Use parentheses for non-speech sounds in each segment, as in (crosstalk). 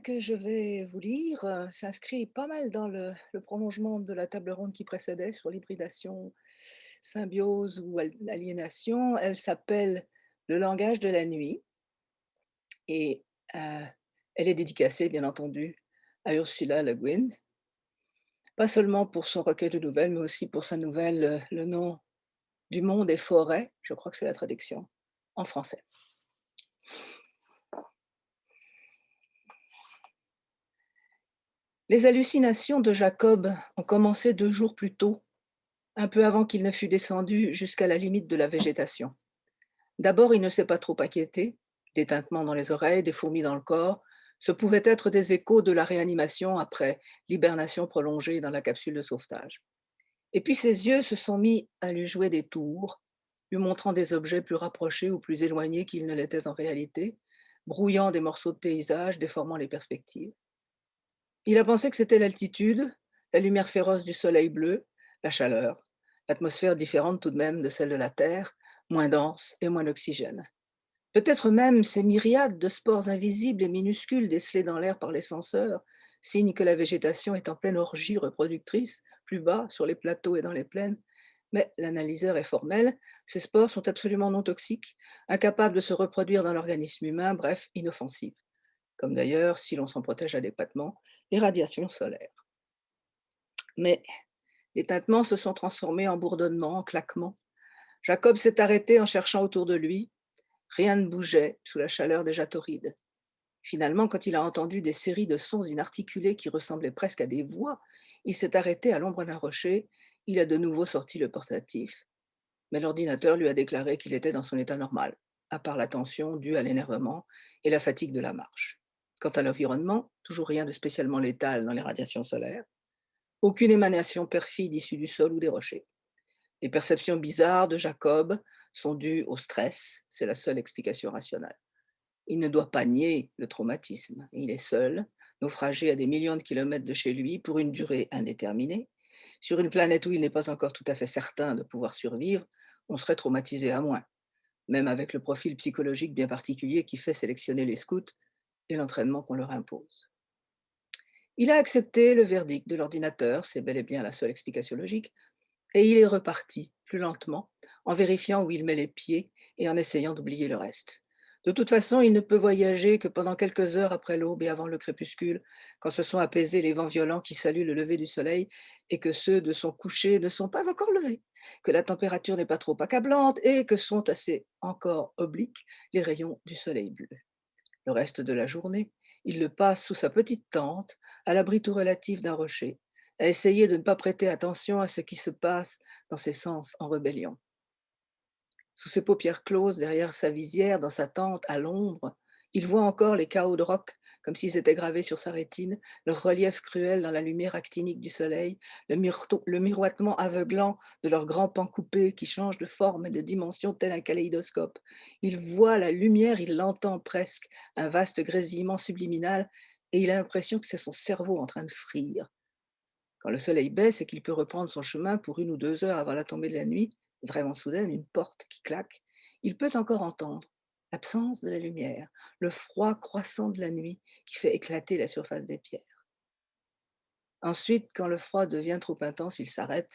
que je vais vous lire, heu, s'inscrit pas mal dans le prolongement de la table ronde qui précédait sur l'hybridation, symbiose ou al aliénation. Elle s'appelle «Le langage de la nuit» et heu, elle est dédicacée, bien entendu, à Ursula Le Guin. Pas seulement pour son recueil de nouvelles, mais aussi pour sa nouvelle, Le nom du monde est forêt, je crois que c'est la traduction, en français. Les hallucinations de Jacob ont commencé deux jours plus tôt, un peu avant qu'il ne fût descendu jusqu'à la limite de la végétation. D'abord, il ne s'est pas trop inquiété, des tintements dans les oreilles, des fourmis dans le corps, ce pouvaient être des échos de la réanimation après l'hibernation prolongée dans la capsule de sauvetage. Et puis ses yeux se sont mis à lui jouer des tours, lui montrant des objets plus rapprochés ou plus éloignés qu'ils ne l'étaient en réalité, brouillant des morceaux de paysage, déformant les perspectives. Il a pensé que c'était l'altitude, la lumière féroce du soleil bleu, la chaleur, l'atmosphère différente tout de même de celle de la Terre, moins dense et moins d'oxygène. Peut-être même ces myriades de spores invisibles et minuscules décelés dans l'air par les senseurs, signe que la végétation est en pleine orgie reproductrice, plus bas, sur les plateaux et dans les plaines, mais l'analyseur est formel, ces spores sont absolument non toxiques, incapables de se reproduire dans l'organisme humain, bref, inoffensives comme d'ailleurs, si l'on s'en protège adéquatement, les radiations solaires. Mais les tintements se sont transformés en bourdonnements, en claquements. Jacob s'est arrêté en cherchant autour de lui. Rien ne bougeait sous la chaleur déjà torride. Finalement, quand il a entendu des séries de sons inarticulés qui ressemblaient presque à des voix, il s'est arrêté à l'ombre d'un rocher. Il a de nouveau sorti le portatif. Mais l'ordinateur lui a déclaré qu'il était dans son état normal, à part la tension due à l'énervement et la fatigue de la marche. Quant à l'environnement, toujours rien de spécialement létal dans les radiations solaires. Aucune émanation perfide issue du sol ou des rochers. Les perceptions bizarres de Jacob sont dues au stress, c'est la seule explication rationnelle. Il ne doit pas nier le traumatisme. Il est seul, naufragé à des millions de kilomètres de chez lui pour une durée indéterminée. Sur une planète où il n'est pas encore tout à fait certain de pouvoir survivre, on serait traumatisé à moins, même avec le profil psychologique bien particulier qui fait sélectionner les scouts et l'entraînement qu'on leur impose. Il a accepté le verdict de l'ordinateur, c'est bel et bien la seule explication logique, et il est reparti, plus lentement, en vérifiant où il met les pieds et en essayant d'oublier le reste. De toute façon, il ne peut voyager que pendant quelques heures après l'aube et avant le crépuscule, quand se sont apaisés les vents violents qui saluent le lever du soleil et que ceux de son coucher ne sont pas encore levés, que la température n'est pas trop accablante et que sont assez encore obliques les rayons du soleil bleu. Le reste de la journée, il le passe sous sa petite tente, à l'abri tout relatif d'un rocher, à essayer de ne pas prêter attention à ce qui se passe dans ses sens en rébellion. Sous ses paupières closes, derrière sa visière, dans sa tente, à l'ombre, il voit encore les chaos de roc comme s'ils étaient gravés sur sa rétine, leur relief cruel dans la lumière actinique du soleil, le, miroitement aveuglant de leurs grands pans coupés qui changent de forme et de dimension tel un kaléidoscope. Il voit la lumière, il l'entend presque, un vaste grésillement subliminal, et il a l'impression que c'est son cerveau en train de frire. Quand le soleil baisse et qu'il peut reprendre son chemin pour une ou deux heures avant la tombée de la nuit, vraiment soudaine, une porte qui claque, il peut encore entendre, l'absence de la lumière, le froid croissant de la nuit qui fait éclater la surface des pierres. Ensuite, quand le froid devient trop intense, il s'arrête.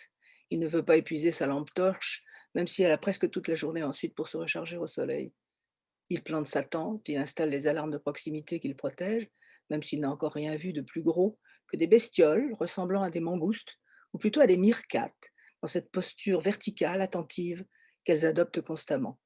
Il ne veut pas épuiser sa lampe torche, même si elle a presque toute la journée ensuite pour se recharger au soleil. Il plante sa tente, il installe les alarmes de proximité qu'il protège, même s'il n'a encore rien vu de plus gros que des bestioles ressemblant à des mangoustes, ou plutôt à des myrcates, dans cette posture verticale, attentive, qu'elles adoptent constamment.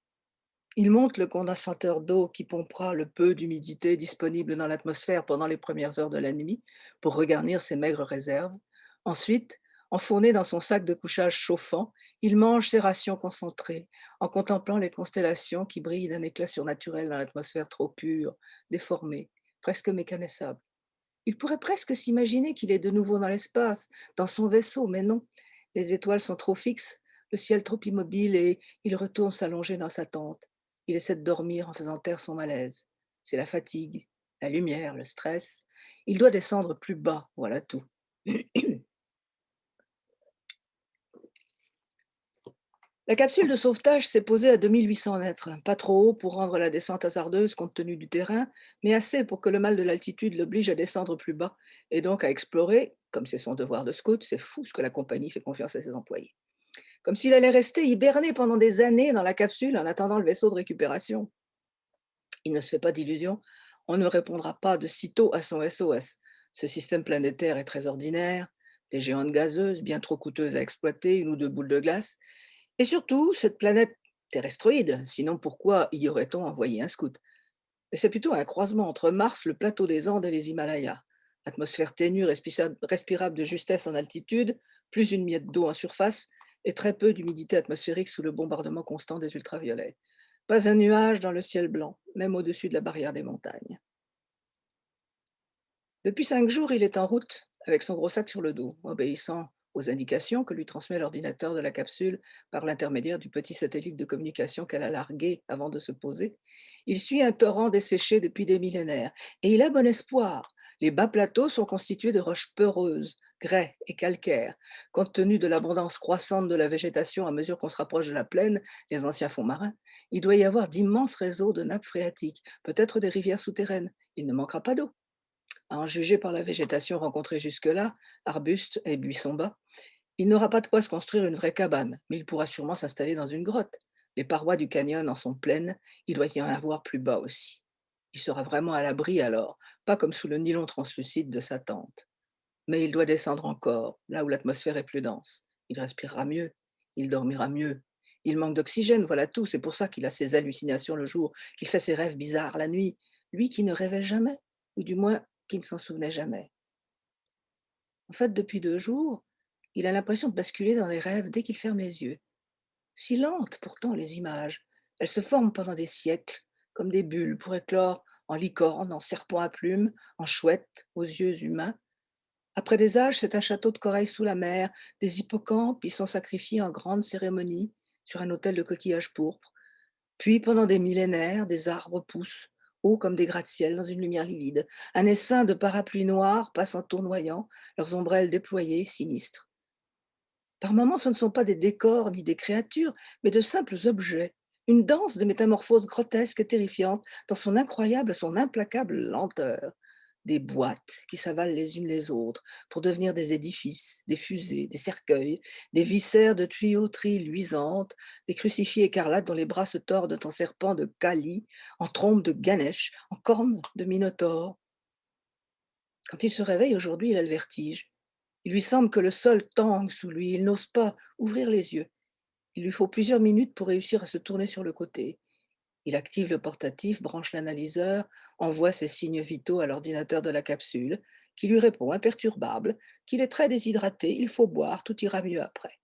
Il monte le condensateur d'eau qui pompera le peu d'humidité disponible dans l'atmosphère pendant les premières heures de la nuit pour regarnir ses maigres réserves. Ensuite, enfourné dans son sac de couchage chauffant, il mange ses rations concentrées en contemplant les constellations qui brillent d'un éclat surnaturel dans l'atmosphère trop pure, déformée, presque mécanisable. Il pourrait presque s'imaginer qu'il est de nouveau dans l'espace, dans son vaisseau, mais non, les étoiles sont trop fixes, le ciel trop immobile et il retourne s'allonger dans sa tente. Il essaie de dormir en faisant taire son malaise. C'est la fatigue, la lumière, le stress. Il doit descendre plus bas, voilà tout. (clears throat) La capsule de sauvetage s'est posée à 2800 mètres, pas trop haut pour rendre la descente hasardeuse compte tenu du terrain, mais assez pour que le mal de l'altitude l'oblige à descendre plus bas et donc à explorer, comme c'est son devoir de scout, c'est fou ce que la compagnie fait confiance à ses employés. Comme s'il allait rester hiberné pendant des années dans la capsule en attendant le vaisseau de récupération. Il ne se fait pas d'illusions, on ne répondra pas de sitôt à son SOS. Ce système planétaire est très ordinaire, des géantes gazeuses bien trop coûteuses à exploiter, une ou deux boules de glace, et surtout, cette planète terrestroïde, sinon pourquoi y aurait-on envoyé un scout? C'est plutôt un croisement entre Mars, le plateau des Andes et les Himalayas. Atmosphère ténue, respirable de justesse en altitude, plus une miette d'eau en surface et très peu d'humidité atmosphérique sous le bombardement constant des ultraviolets. Pas un nuage dans le ciel blanc, même au-dessus de la barrière des montagnes. Depuis cinq jours, il est en route avec son gros sac sur le dos, obéissant aux indications que lui transmet l'ordinateur de la capsule par l'intermédiaire du petit satellite de communication qu'elle a largué avant de se poser, il suit un torrent desséché depuis des millénaires et il a bon espoir. Les bas plateaux sont constitués de roches peureuses, grès et calcaires. Compte tenu de l'abondance croissante de la végétation à mesure qu'on se rapproche de la plaine, les anciens fonds marins, il doit y avoir d'immenses réseaux de nappes phréatiques, peut-être des rivières souterraines. Il ne manquera pas d'eau. À en juger par la végétation rencontrée jusque-là, arbustes et buissons bas, il n'aura pas de quoi se construire une vraie cabane, mais il pourra sûrement s'installer dans une grotte. Les parois du canyon en sont pleines, il doit y en avoir plus bas aussi. Il sera vraiment à l'abri alors, pas comme sous le nylon translucide de sa tente. Mais il doit descendre encore, là où l'atmosphère est plus dense. Il respirera mieux, il dormira mieux. Il manque d'oxygène, voilà tout. C'est pour ça qu'il a ses hallucinations le jour, qu'il fait ses rêves bizarres la nuit. Lui qui ne rêvait jamais, ou du moins qui ne s'en souvenait jamais. En fait, depuis deux jours, il a l'impression de basculer dans les rêves dès qu'il ferme les yeux. Si lentes pourtant les images, elles se forment pendant des siècles, comme des bulles pour éclore en licorne, en serpent à plumes, en chouette, aux yeux humains. Après des âges, c'est un château de corail sous la mer, des hippocampes y sont sacrifiés en grande cérémonie sur un autel de coquillages pourpres. Puis, pendant des millénaires, des arbres poussent, hauts comme des gratte-ciel dans une lumière livide. Un essaim de parapluies noirs passe en tournoyant, leurs ombrelles déployées, sinistres. Par moments, ce ne sont pas des décors ni des créatures, mais de simples objets, une danse de métamorphose grotesque et terrifiante dans son incroyable, son implacable lenteur des boîtes qui s'avalent les unes les autres pour devenir des édifices, des fusées, des cercueils, des viscères de tuyauterie luisantes, des crucifix écarlates dont les bras se tordent en serpents de Kali, en trompes de Ganesh, en cornes de Minotaure. Quand il se réveille aujourd'hui, il a le vertige. Il lui semble que le sol tangue sous lui, il n'ose pas ouvrir les yeux. Il lui faut plusieurs minutes pour réussir à se tourner sur le côté. Il active le portatif, branche l'analyseur, envoie ses signes vitaux à l'ordinateur de la capsule, qui lui répond imperturbable qu'il est très déshydraté, il faut boire, tout ira mieux après.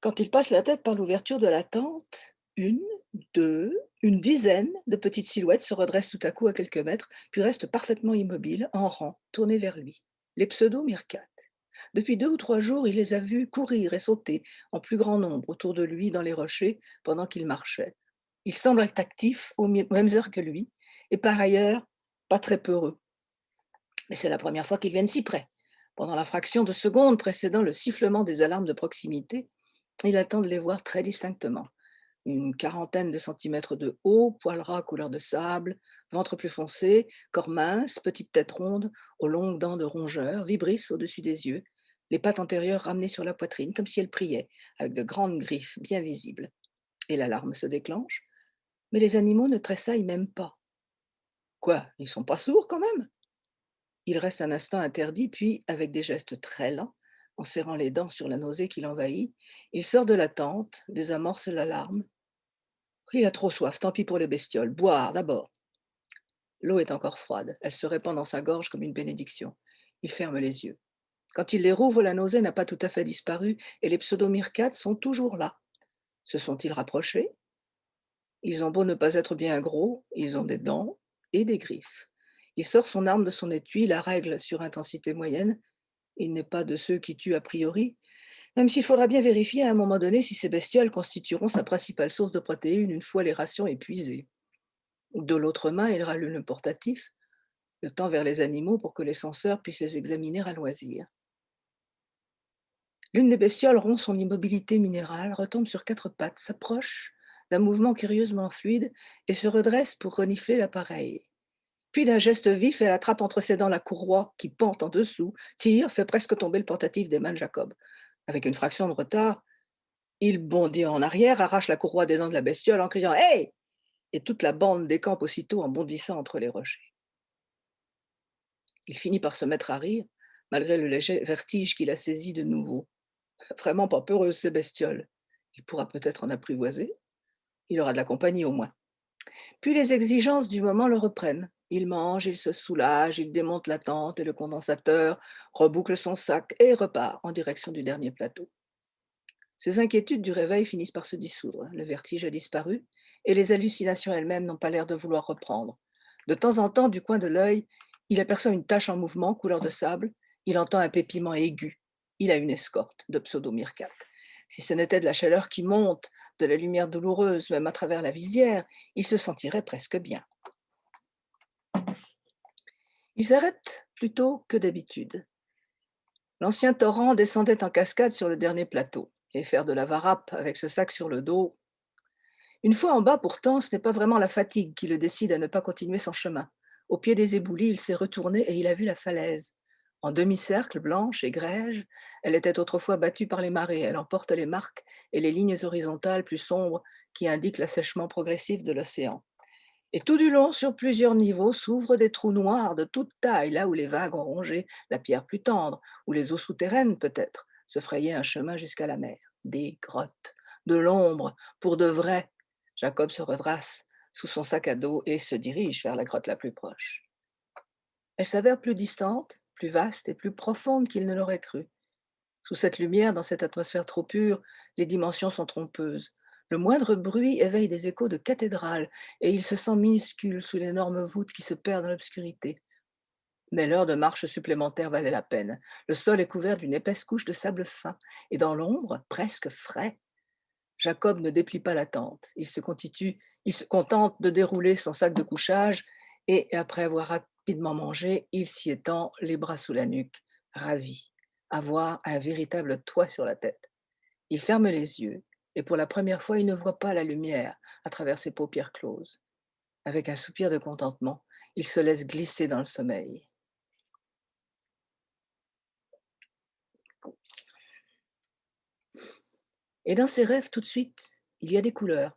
Quand il passe la tête par l'ouverture de la tente, une, deux, une dizaine de petites silhouettes se redressent tout à coup à quelques mètres, puis restent parfaitement immobiles, en rang, tournées vers lui. Les pseudo-mircates. Depuis deux ou trois jours, il les a vus courir et sauter en plus grand nombre autour de lui dans les rochers pendant qu'il marchait. Il semble être actif aux mêmes heures que lui, et par ailleurs, pas très peureux. Mais c'est la première fois qu'ils viennent si près. Pendant la fraction de seconde précédant le sifflement des alarmes de proximité, il attend de les voir très distinctement. Une quarantaine de centimètres de haut, poils ras couleur de sable, ventre plus foncé, corps mince, petite tête ronde, aux longues dents de rongeur, vibrissent au-dessus des yeux, les pattes antérieures ramenées sur la poitrine, comme si elles priaient, avec de grandes griffes bien visibles. Et l'alarme se déclenche, mais les animaux ne tressaillent même pas. Quoi, ils sont pas sourds quand même? Il reste un instant interdit, puis, avec des gestes très lents, en serrant les dents sur la nausée qui l'envahit, il sort de la tente, désamorce l'alarme. Il a trop soif, tant pis pour les bestioles. Boire d'abord. L'eau est encore froide, elle se répand dans sa gorge comme une bénédiction. Il ferme les yeux. Quand il les rouvre, la nausée n'a pas tout à fait disparu et les pseudomyrcates sont toujours là. Se sont-ils rapprochés? Ils ont beau ne pas être bien gros, ils ont des dents et des griffes. Il sort son arme de son étui, la règle sur intensité moyenne, il n'est pas de ceux qui tuent a priori, même s'il faudra bien vérifier à un moment donné si ces bestioles constitueront sa principale source de protéines une fois les rations épuisées. De l'autre main, il rallume le portatif, le temps vers les animaux pour que les censeurs puissent les examiner à loisir. L'une des bestioles rompt son immobilité minérale, retombe sur quatre pattes, s'approche d'un mouvement curieusement fluide et se redresse pour renifler l'appareil. Puis d'un geste vif, elle attrape entre ses dents la courroie qui pente en dessous, tire, fait presque tomber le portatif des mains de Jacob. Avec une fraction de retard, il bondit en arrière, arrache la courroie des dents de la bestiole en criant Hey Et toute la bande décampe aussitôt en bondissant entre les rochers. Il finit par se mettre à rire, malgré le léger vertige qui l'a saisi de nouveau. (laughs) Vraiment pas peureuse, ces bestioles. Il pourra peut-être en apprivoiser. Il aura de la compagnie au moins. Puis les exigences du moment le reprennent. Il mange, il se soulage, il démonte la tente et le condensateur, reboucle son sac et repart en direction du dernier plateau. Ses inquiétudes du réveil finissent par se dissoudre. Le vertige a disparu et les hallucinations elles-mêmes n'ont pas l'air de vouloir reprendre. De temps en temps, du coin de l'œil, il aperçoit une tache en mouvement, couleur de sable. Il entend un pépiment aigu. Il a une escorte de pseudo-myrcate. Si ce n'était de la chaleur qui monte, de la lumière douloureuse, même à travers la visière, il se sentirait presque bien. Il s'arrête plutôt que d'habitude. L'ancien torrent descendait en cascade sur le dernier plateau, et faire de la varap avec ce sac sur le dos. Une fois en bas, pourtant, ce n'est pas vraiment la fatigue qui le décide à ne pas continuer son chemin. Au pied des éboulis, il s'est retourné et il a vu la falaise. En demi-cercle, blanche et grège, elle était autrefois battue par les marées. Elle emporte les marques et les lignes horizontales plus sombres qui indiquent l'assèchement progressif de l'océan. Et tout du long, sur plusieurs niveaux, s'ouvrent des trous noirs de toute taille, là où les vagues ont rongé la pierre plus tendre, où les eaux souterraines, peut-être, se frayaient un chemin jusqu'à la mer. Des grottes, de l'ombre, pour de vrai. Jacob se redresse sous son sac à dos et se dirige vers la grotte la plus proche. Elle s'avère plus distante, plus vaste et plus profonde qu'il ne l'aurait cru. Sous cette lumière, dans cette atmosphère trop pure, les dimensions sont trompeuses. Le moindre bruit éveille des échos de cathédrale et il se sent minuscule sous l'énorme voûte qui se perd dans l'obscurité. Mais l'heure de marche supplémentaire valait la peine. Le sol est couvert d'une épaisse couche de sable fin et dans l'ombre, presque frais. Jacob ne déplie pas la tente. Il se, il se contente de dérouler son sac de couchage et après avoir rapidement mangé, il s'y étend les bras sous la nuque, ravi, avoir un véritable toit sur la tête. Il ferme les yeux et pour la première fois, il ne voit pas la lumière à travers ses paupières closes. Avec un soupir de contentement, il se laisse glisser dans le sommeil. Et dans ses rêves, tout de suite, il y a des couleurs,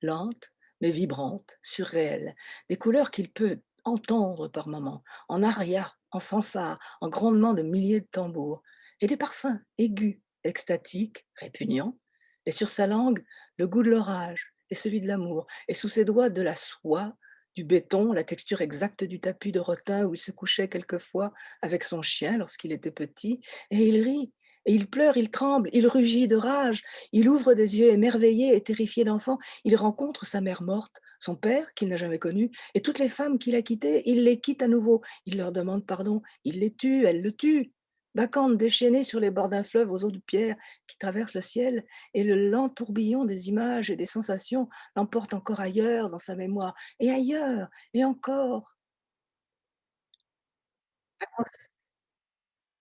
lentes, mais vibrantes, surréelles, des couleurs qu'il peut entendre par moments, en aria, en fanfare, en grondement de milliers de tambours, et des parfums aigus, extatiques, répugnants, et sur sa langue, le goût de l'orage et celui de l'amour, et sous ses doigts, de la soie, du béton, la texture exacte du tapis de rotin où il se couchait quelquefois avec son chien lorsqu'il était petit, et il rit, et il pleure, il tremble, il rugit de rage, il ouvre des yeux émerveillés et terrifiés d'enfant, il rencontre sa mère morte, son père qu'il n'a jamais connu, et toutes les femmes qu'il a quittées, il les quitte à nouveau, il leur demande pardon, il les tue, elles le tuent. Bacchante déchaînée sur les bords d'un fleuve aux eaux de pierre qui traverse le ciel, et le lent tourbillon des images et des sensations l'emporte encore ailleurs dans sa mémoire, et ailleurs, et encore.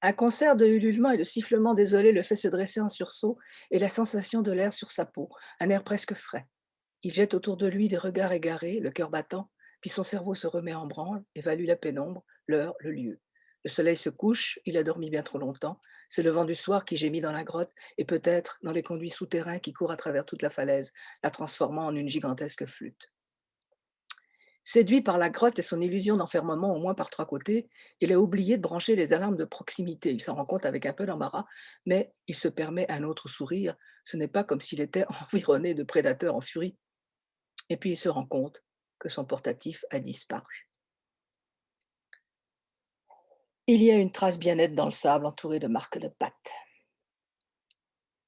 Un concert de ululements et de sifflements désolés le fait se dresser en sursaut et la sensation de l'air sur sa peau, un air presque frais. Il jette autour de lui des regards égarés, le cœur battant, puis son cerveau se remet en branle, évalue la pénombre, l'heure, le lieu. Le soleil se couche, il a dormi bien trop longtemps, c'est le vent du soir qui gémit dans la grotte et peut-être dans les conduits souterrains qui courent à travers toute la falaise, la transformant en une gigantesque flûte. Séduit par la grotte et son illusion d'enfermement au moins par trois côtés, il a oublié de brancher les alarmes de proximité. Il s'en rend compte avec un peu d'embarras, mais il se permet un autre sourire. Ce n'est pas comme s'il était (laughs) environné de prédateurs en furie. Et puis il se rend compte que son portatif a disparu. Il y a une trace bien nette dans le sable entourée de marques de pattes.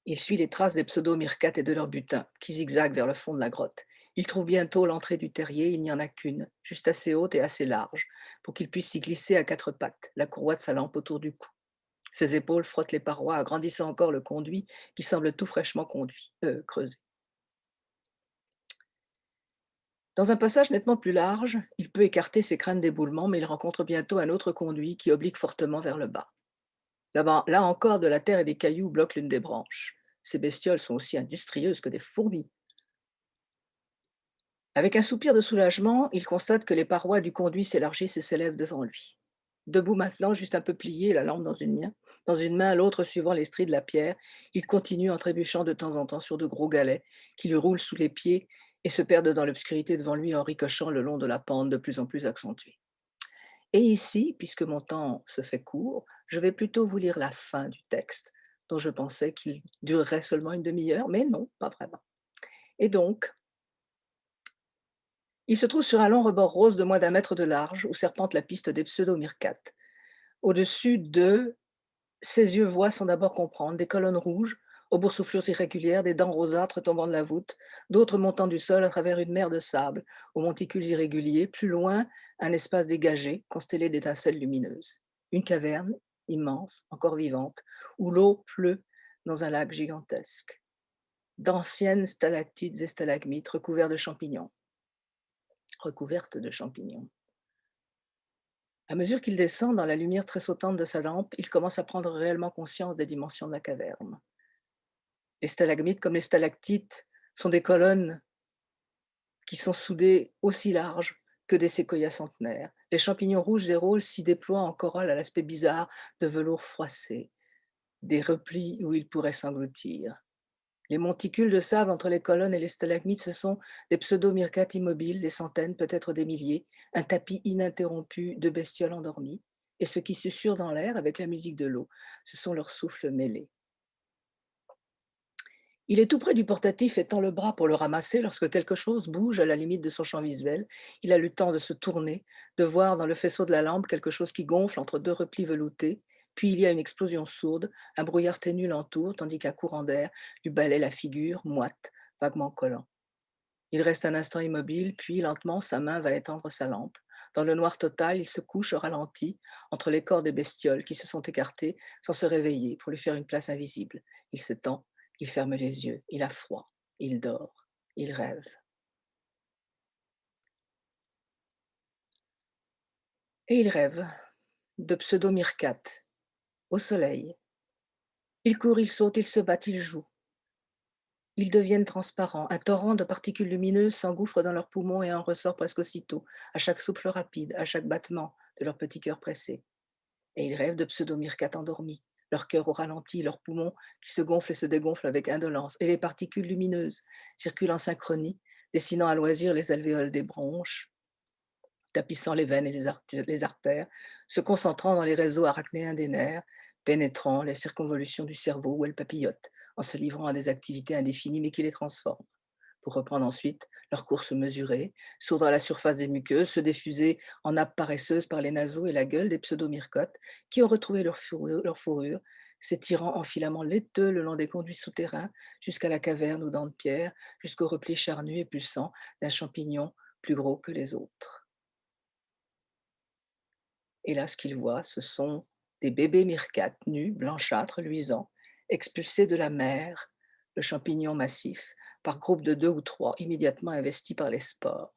Il suit les traces des pseudo-myrcates et de leur butin, qui zigzaguent vers le fond de la grotte. Il trouve bientôt l'entrée du terrier, il n'y en a qu'une, juste assez haute et assez large, pour qu'il puisse s'y glisser à quatre pattes, la courroie de sa lampe autour du cou. Ses épaules frottent les parois, agrandissant encore le conduit qui semble tout fraîchement euh, creusé. Dans un passage nettement plus large, il peut écarter ses craintes d'éboulement, mais il rencontre bientôt un autre conduit qui oblique fortement vers le bas. Là encore, de la terre et des cailloux bloquent l'une des branches. Ces bestioles sont aussi industrieuses que des fourmis. Avec un soupir de soulagement, il constate que les parois du conduit s'élargissent et s'élèvent devant lui. Debout maintenant, juste un peu plié, la lampe dans une main, dans une main, l'autre suivant les stries de la pierre, il continue en trébuchant de temps en temps sur de gros galets qui lui roulent sous les pieds et se perdent dans l'obscurité devant lui en ricochant le long de la pente de plus en plus accentuée. Et ici, puisque mon temps se fait court, je vais plutôt vous lire la fin du texte, dont je pensais qu'il durerait seulement une demi-heure, mais non, pas vraiment. Et donc, il se trouve sur un long rebord rose de moins d'un mètre de large où serpente la piste des pseudo-myrcates. Au-dessus de ses yeux voient sans d'abord comprendre des colonnes rouges aux boursouflures irrégulières, des dents rosâtres tombant de la voûte, d'autres montant du sol à travers une mer de sable, aux monticules irréguliers, plus loin, un espace dégagé, constellé d'étincelles lumineuses. Une caverne, immense, encore vivante, où l'eau pleut dans un lac gigantesque. D'anciennes stalactites et stalagmites recouverts de champignons recouverte de champignons. À mesure qu'il descend dans la lumière très sautante de sa lampe, il commence à prendre réellement conscience des dimensions de la caverne. Les stalagmites, comme les stalactites, sont des colonnes qui sont soudées aussi larges que des séquoias centenaires. Les champignons rouges et roses s'y déploient en corolle à l'aspect bizarre de velours froissé, des replis où ils pourraient s'engloutir. Les monticules de sable entre les colonnes et les stalagmites, ce sont des pseudo-myrcates immobiles, des centaines, peut-être des milliers, un tapis ininterrompu de bestioles endormies, et ce qui susurre dans l'air avec la musique de l'eau, ce sont leurs souffles mêlés. Il est tout près du portatif et tend le bras pour le ramasser lorsque quelque chose bouge à la limite de son champ visuel. Il a le temps de se tourner, de voir dans le faisceau de la lampe quelque chose qui gonfle entre deux replis veloutés puis il y a une explosion sourde, un brouillard ténu l'entoure, tandis qu'un courant d'air lui balaie la figure, moite, vaguement collant. Il reste un instant immobile, puis lentement sa main va étendre sa lampe. Dans le noir total, il se couche au ralenti entre les corps des bestioles qui se sont écartées sans se réveiller pour lui faire une place invisible. Il s'étend, il ferme les yeux, il a froid, il dort, il rêve. Et il rêve de pseudo-myrcates au soleil. Ils courent, ils sautent, ils se battent, ils jouent. Ils deviennent transparents. Un torrent de particules lumineuses s'engouffre dans leurs poumons et en ressort presque aussitôt, à chaque souffle rapide, à chaque battement de leur petit cœur pressé. Et ils rêvent de pseudo-myrcates endormis, leur cœur au ralenti, leurs poumons qui se gonflent et se dégonflent avec indolence, et les particules lumineuses circulent en synchronie, dessinant à loisir les alvéoles des bronches, tapissant les veines et les, artères, se concentrant dans les réseaux arachnéens des nerfs, pénétrant les circonvolutions du cerveau où elles papillotent, en se livrant à des activités indéfinies mais qui les transforment, pour reprendre ensuite leur course mesurée, sourdre à la surface des muqueuses, se diffuser en nappes paresseuses par les naseaux et la gueule des pseudomyrcotes qui ont retrouvé leur fourrure, s'étirant en filaments laiteux le long des conduits souterrains jusqu'à la caverne aux dents de pierre, jusqu'au repli charnu et pulsant d'un champignon plus gros que les autres. Et là, ce qu'il voit, ce sont des bébés myrcates nus, blanchâtres, luisants, expulsés de la mer, le champignon massif, par groupes de deux ou trois, immédiatement investis par les spores.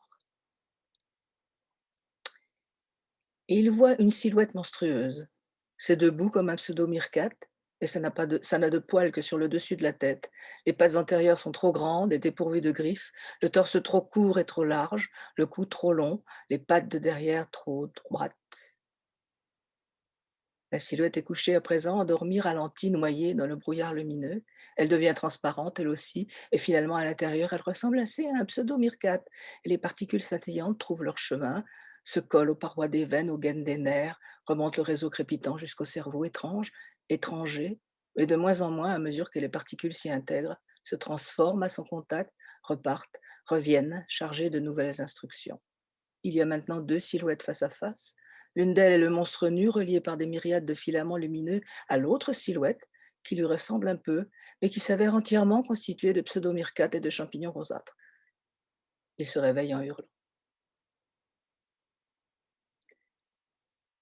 Et il voit une silhouette monstrueuse. C'est debout comme un pseudo-myrcate, et ça n'a de, de poils que sur le dessus de la tête. Les pattes antérieures sont trop grandes et dépourvues de griffes, le torse trop court et trop large, le cou trop long, les pattes de derrière trop droites. La silhouette est couchée à présent, endormie, ralentie, noyée dans le brouillard lumineux. Elle devient transparente, elle aussi, et finalement, à l'intérieur, elle ressemble assez à un pseudo-myrcate. Les particules scintillantes trouvent leur chemin, se collent aux parois des veines, aux gaines des nerfs, remontent le réseau crépitant jusqu'au cerveau étrange, étranger, et de moins en moins, à mesure que les particules s'y intègrent, se transforment à son contact, repartent, reviennent, chargées de nouvelles instructions. Il y a maintenant deux silhouettes face à face, L'une d'elles est le monstre nu relié par des myriades de filaments lumineux à l'autre silhouette, qui lui ressemble un peu, mais qui s'avère entièrement constituée de pseudomyrcates et de champignons rosâtres. Il se réveille en hurlant.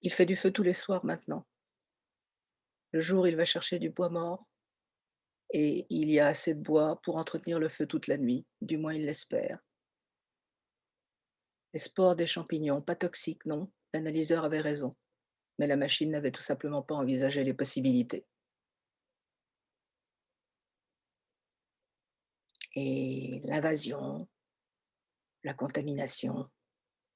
Il fait du feu tous les soirs maintenant. Le jour, il va chercher du bois mort, et il y a assez de bois pour entretenir le feu toute la nuit, du moins il l'espère. Les spores des champignons, pas toxiques, non, L'analyseur avait raison. Mais la machine n'avait tout simplement pas envisagé les possibilités. Et l'invasion, la contamination,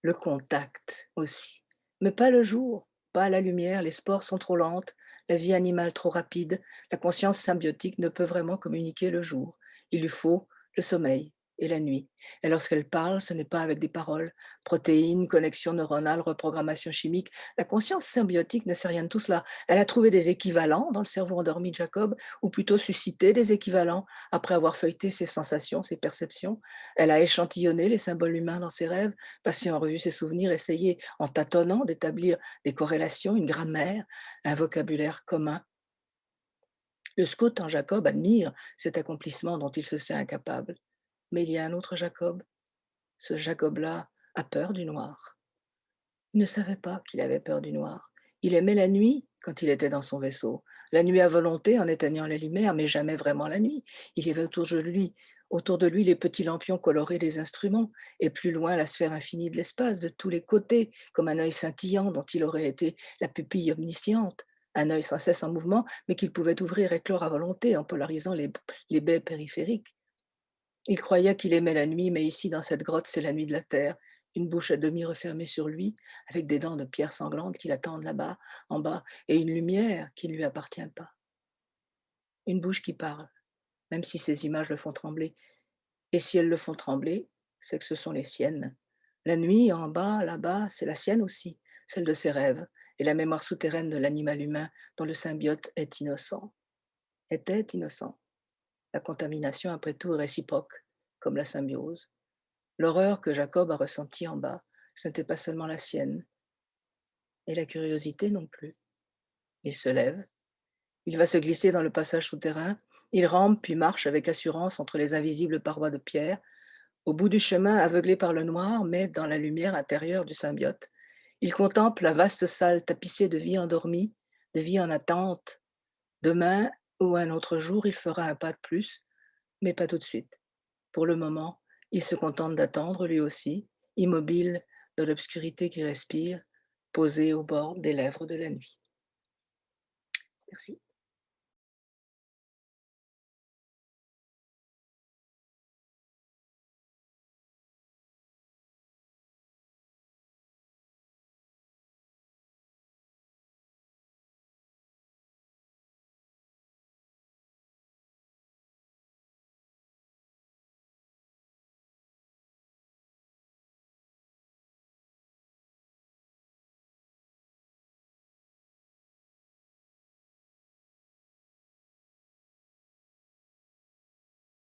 le contact aussi, mais pas le jour, pas la lumière, les spores sont trop lentes, la vie animale trop rapide, la conscience symbiotique ne peut vraiment communiquer le jour. Il lui faut le sommeil, et la nuit. Et lorsqu'elle parle, ce n'est pas avec des paroles. Protéines, connexions neuronales, reprogrammation chimique. La conscience symbiotique ne sait rien de tout cela. Elle a trouvé des équivalents dans le cerveau endormi de Jacob, ou plutôt suscité des équivalents après avoir feuilleté ses sensations, ses perceptions. Elle a échantillonné les symboles humains dans ses rêves, passé en revue ses souvenirs, essayé en tâtonnant d'établir des corrélations, une grammaire, un vocabulaire commun. Le scout en Jacob admire cet accomplissement dont il se sait incapable. Mais il y a un autre Jacob. Ce Jacob-là a peur du noir. Il ne savait pas qu'il avait peur du noir. Il aimait la nuit quand il était dans son vaisseau. La nuit à volonté en éteignant la lumière, mais jamais vraiment la nuit. Il y avait autour de lui, autour de lui les petits lampions colorés des instruments, et plus loin la sphère infinie de l'espace, de tous les côtés, comme un œil scintillant dont il aurait été la pupille omnisciente. Un œil sans cesse en mouvement, mais qu'il pouvait ouvrir et clore à volonté en polarisant les, les baies périphériques. Il croyait qu'il aimait la nuit, mais ici, dans cette grotte, c'est la nuit de la terre. Une bouche à demi refermée sur lui, avec des dents de pierre sanglante qui l'attendent là-bas, en bas, et une lumière qui ne lui appartient pas. Une bouche qui parle, même si ces images le font trembler. Et si elles le font trembler, c'est que ce sont les siennes. La nuit, en bas, là-bas, c'est la sienne aussi, celle de ses rêves, et la mémoire souterraine de l'animal humain dont le symbiote est innocent. Était innocent. La contamination, après tout, est réciproque, comme la symbiose. L'horreur que Jacob a ressentie en bas, ce n'était pas seulement la sienne, et la curiosité non plus. Il se lève, il va se glisser dans le passage souterrain, il rampe puis marche avec assurance entre les invisibles parois de pierre, au bout du chemin aveuglé par le noir, mais dans la lumière intérieure du symbiote. Il contemple la vaste salle tapissée de vie endormie, de vie en attente. Demain, ou un autre jour, il fera un pas de plus, mais pas tout de suite. Pour le moment, il se contente d'attendre lui aussi, immobile dans l'obscurité qui respire, posé au bord des lèvres de la nuit. Merci.